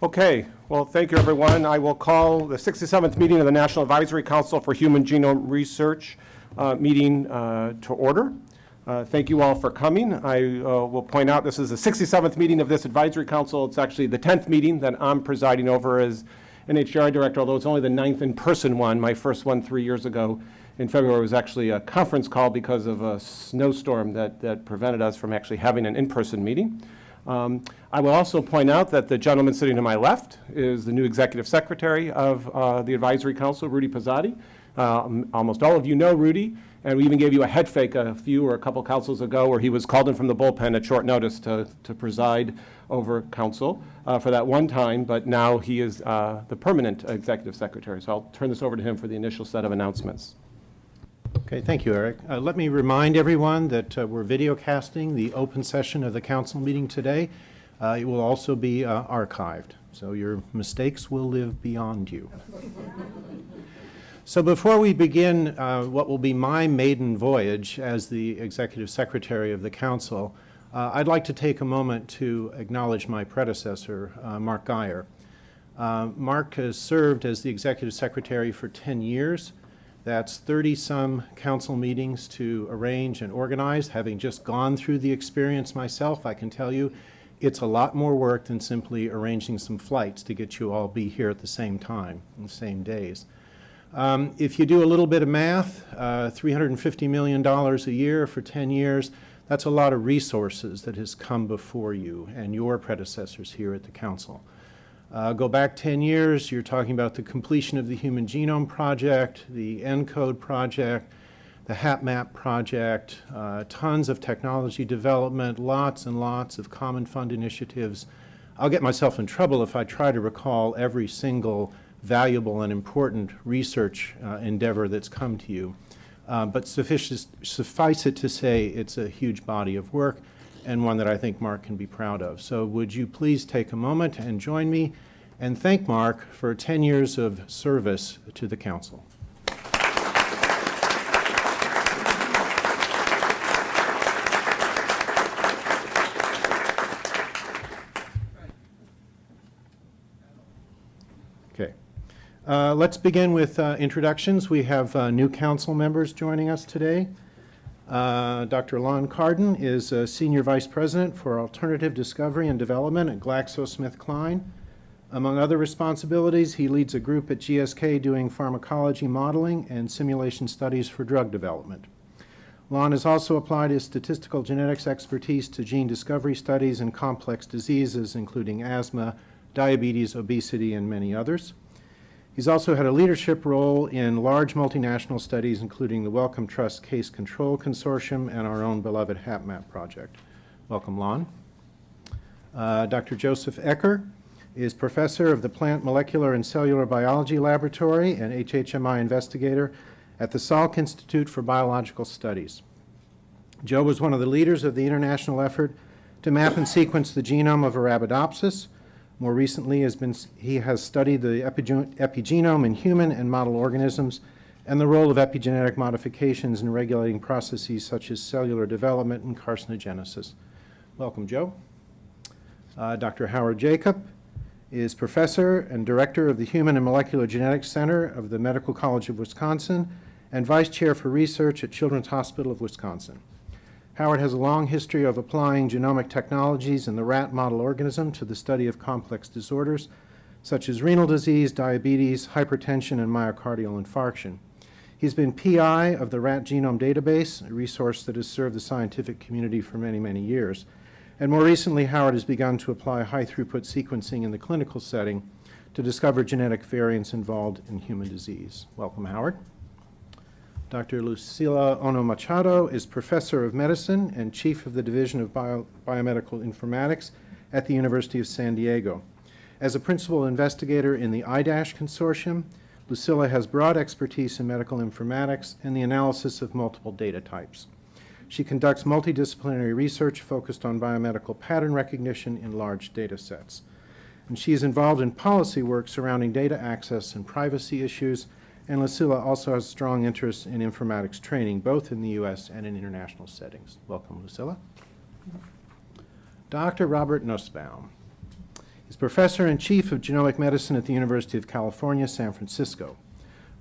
Okay, well, thank you, everyone. I will call the 67th meeting of the National Advisory Council for Human Genome Research uh, meeting uh, to order. Uh, Thank you all for coming. I uh, will point out this is the 67th meeting of this advisory council. It's actually the 10th meeting that I'm presiding over as NHGRI director, although it's only the ninth in-person one. My first one three years ago in February was actually a conference call because of a snowstorm that, that prevented us from actually having an in-person meeting. Um, I will also point out that the gentleman sitting to my left is the new executive secretary of uh, the advisory council, Rudy Pozzatti. Uh, almost all of you know Rudy, and we even gave you a head fake a few or a couple councils ago where he was called in from the bullpen at short notice to, to preside over council uh, for that one time, but now he is uh, the permanent executive secretary. So I'll turn this over to him for the initial set of announcements. Okay, thank you, Eric. Uh, let me remind everyone that uh, we're video casting the open session of the council meeting today. Uh, it will also be uh, archived, so your mistakes will live beyond you. so before we begin uh, what will be my maiden voyage as the executive secretary of the council, uh, I'd like to take a moment to acknowledge my predecessor, Mark Guyer. Mark has served as the executive secretary for 10 years. That's 30-some council meetings to arrange and organize. Having just gone through the experience myself, I can tell you it's a lot more work than simply arranging some flights to get you all be here at the same time, in the same days. Um, if you do a little bit of math, uh, $350 million a year for 10 years, that's a lot of resources that has come before you and your predecessors here at the council. Uh, go back 10 years, you're talking about the completion of the Human Genome Project, the ENCODE project, the HapMap project, uh, tons of technology development, lots and lots of common fund initiatives. I'll get myself in trouble if I try to recall every single valuable and important research uh, endeavor that's come to you. Uh, but suffice, suffice it to say it's a huge body of work and one that I think Mark can be proud of. So would you please take a moment and join me and thank Mark for 10 years of service to the Council. Okay. Uh, let's begin with uh, introductions. We have uh, new council members joining us today. Uh, Dr. Lon Cardon is a Senior Vice President for Alternative Discovery and Development at GlaxoSmithKline. Among other responsibilities, he leads a group at GSK doing pharmacology modeling and simulation studies for drug development. Lon has also applied his statistical genetics expertise to gene discovery studies in complex diseases, including asthma, diabetes, obesity, and many others. He's also had a leadership role in large multinational studies, including the Wellcome Trust Case Control Consortium and our own beloved HapMap project. Welcome, Lon. Uh, Dr. Joseph Ecker is professor of the Plant Molecular and Cellular Biology Laboratory and HHMI investigator at the Salk Institute for Biological Studies. Joe was one of the leaders of the international effort to map and sequence the genome of Arabidopsis, more recently, has been, he has studied the epigenome in human and model organisms and the role of epigenetic modifications in regulating processes such as cellular development and carcinogenesis. Welcome, Joe. Uh, Dr. Howard Jacob is professor and director of the Human and Molecular Genetics Center of the Medical College of Wisconsin and vice chair for research at Children's Hospital of Wisconsin. Howard has a long history of applying genomic technologies in the rat model organism to the study of complex disorders such as renal disease, diabetes, hypertension, and myocardial infarction. He's been PI of the Rat Genome Database, a resource that has served the scientific community for many, many years. And more recently, Howard has begun to apply high-throughput sequencing in the clinical setting to discover genetic variants involved in human disease. Welcome, Howard. Dr. Lucila Ohno-Machado is Professor of Medicine and Chief of the Division of Bio Biomedical Informatics at the University of San Diego. As a principal investigator in the IDASH consortium, Lucila has broad expertise in medical informatics and the analysis of multiple data types. She conducts multidisciplinary research focused on biomedical pattern recognition in large data sets. And she is involved in policy work surrounding data access and privacy issues and Lucila also has strong interest in informatics training, both in the U.S. and in international settings. Welcome, Lucila. Dr. Robert Nussbaum is Professor and Chief of Genomic Medicine at the University of California, San Francisco.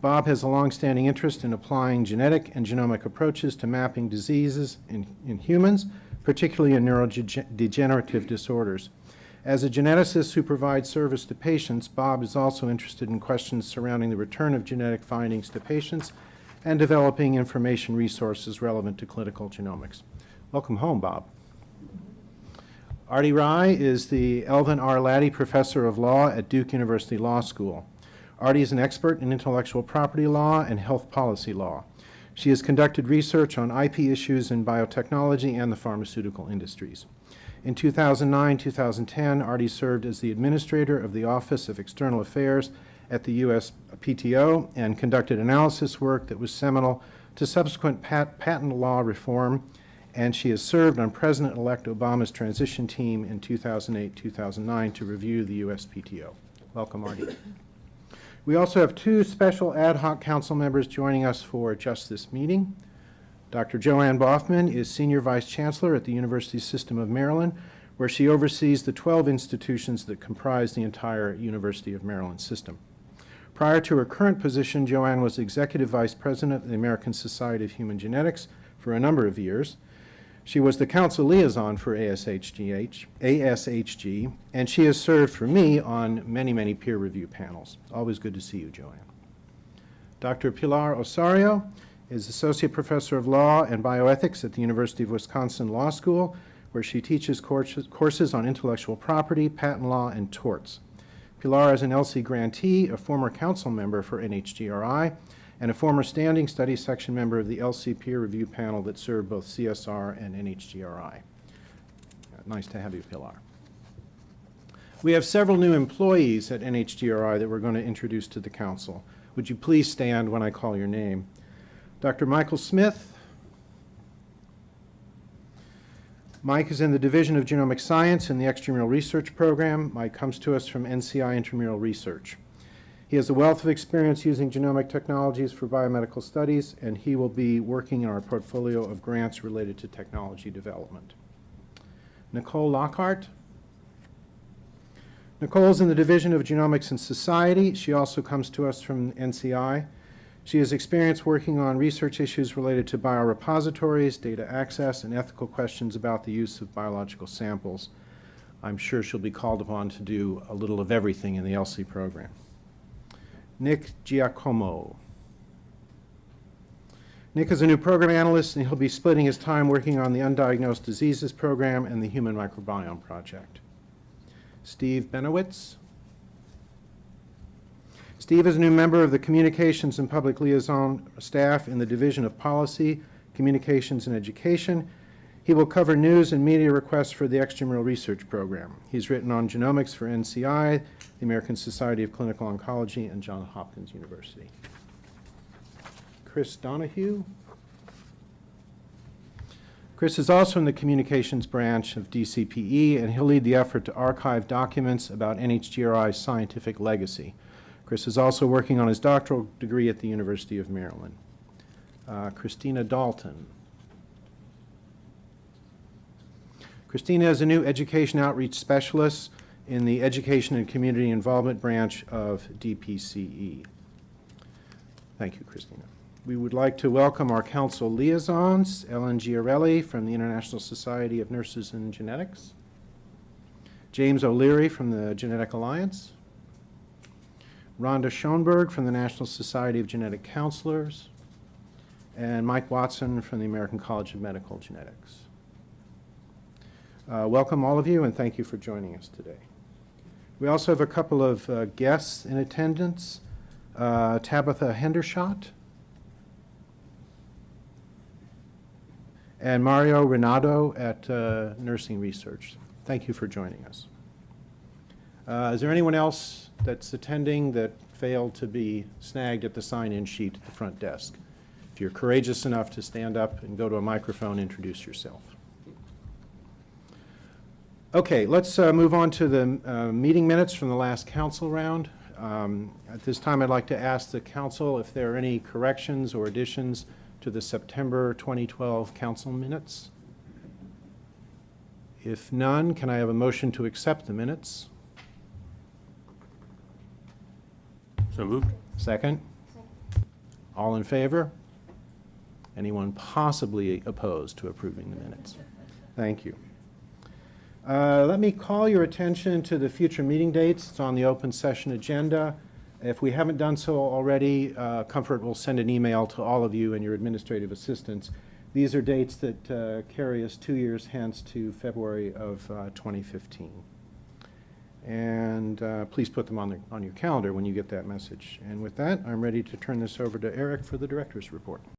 Bob has a longstanding interest in applying genetic and genomic approaches to mapping diseases in, in humans, particularly in neurodegenerative disorders. As a geneticist who provides service to patients, Bob is also interested in questions surrounding the return of genetic findings to patients and developing information resources relevant to clinical genomics. Welcome home, Bob. Arti Rai is the Elvin R. Latty Professor of Law at Duke University Law School. Arti is an expert in intellectual property law and health policy law. She has conducted research on IP issues in biotechnology and the pharmaceutical industries. In 2009-2010, Arti served as the administrator of the Office of External Affairs at the U.S. PTO and conducted analysis work that was seminal to subsequent pat patent law reform, and she has served on President-elect Obama's transition team in 2008-2009 to review the U.S. PTO. Welcome, Arti. We also have two special ad hoc council members joining us for just this meeting. Dr. Joanne Boughman is Senior Vice Chancellor at the University System of Maryland, where she oversees the 12 institutions that comprise the entire University of Maryland system. Prior to her current position, Joanne was Executive Vice President of the American Society of Human Genetics for a number of years. She was the council liaison for ASHGH, ASHG, and she has served for me on many, many peer review panels. Always good to see you, Joanne. Dr. Pilar Ossorio is Associate Professor of Law and Bioethics at the University of Wisconsin Law School, where she teaches courses, courses on intellectual property, patent law, and torts. Pilar is an ELSI grantee, a former council member for NHGRI, and a former standing study section member of the ELSI peer review panel that served both CSR and NHGRI. Nice to have you, Pilar. We have several new employees at NHGRI that we're going to introduce to the council. Would you please stand when I call your name? Dr. Michael Smith. Mike is in the Division of Genomic Science in the Extramural Research Program. Mike comes to us from NCI Intramural Research. He has a wealth of experience using genomic technologies for biomedical studies, and he will be working in our portfolio of grants related to technology development. Nicole Lockhart. Nicole is in the Division of Genomics and Society. She also comes to us from NCI. She has experience working on research issues related to biorepositories, data access, and ethical questions about the use of biological samples. I'm sure she'll be called upon to do a little of everything in the ELSI program. Nick Giacomo. Nick is a new program analyst, and he'll be splitting his time working on the Undiagnosed Diseases Program and the Human Microbiome Project. Steve Benowitz. Steve is a new member of the Communications and Public Liaison staff in the Division of Policy, Communications and Education. He will cover news and media requests for the Extramural Research Program. He's written on genomics for NCI, the American Society of Clinical Oncology, and Johns Hopkins University. Chris Donahue. Chris is also in the communications branch of DCPE, and he'll lead the effort to archive documents about NHGRI's scientific legacy. Chris is also working on his doctoral degree at the University of Maryland. Uh, Christina Dalton. Christina is a new education outreach specialist in the Education and Community Involvement branch of DPCE. Thank you, Christina. We would like to welcome our council liaisons, Ellen Giarelli from the International Society of Nurses and Genetics, James O'Leary from the Genetic Alliance, Rhonda Schoenberg from the National Society of Genetic Counselors, and Mike Watson from the American College of Medical Genetics. Uh, welcome all of you and thank you for joining us today. We also have a couple of uh, guests in attendance. Uh, Tabitha Hendershot and Mario Renato at uh, Nursing Research. Thank you for joining us. Uh, is there anyone else that's attending that failed to be snagged at the sign-in sheet at the front desk? If you're courageous enough to stand up and go to a microphone, introduce yourself. Okay, let's uh, move on to the uh, meeting minutes from the last council round. Um, At this time, I'd like to ask the council if there are any corrections or additions to the September 2012 council minutes. If none, can I have a motion to accept the minutes? So moved. Second? All in favor? Anyone possibly opposed to approving the minutes? Thank you. Uh, Let me call your attention to the future meeting dates. It's on the open session agenda. If we haven't done so already, uh, Comfort will send an email to all of you and your administrative assistants. These are dates that uh, carry us two years hence to February of uh, 2015. And uh, please put them on the, on your calendar when you get that message. And with that, I'm ready to turn this over to Eric for the director's report.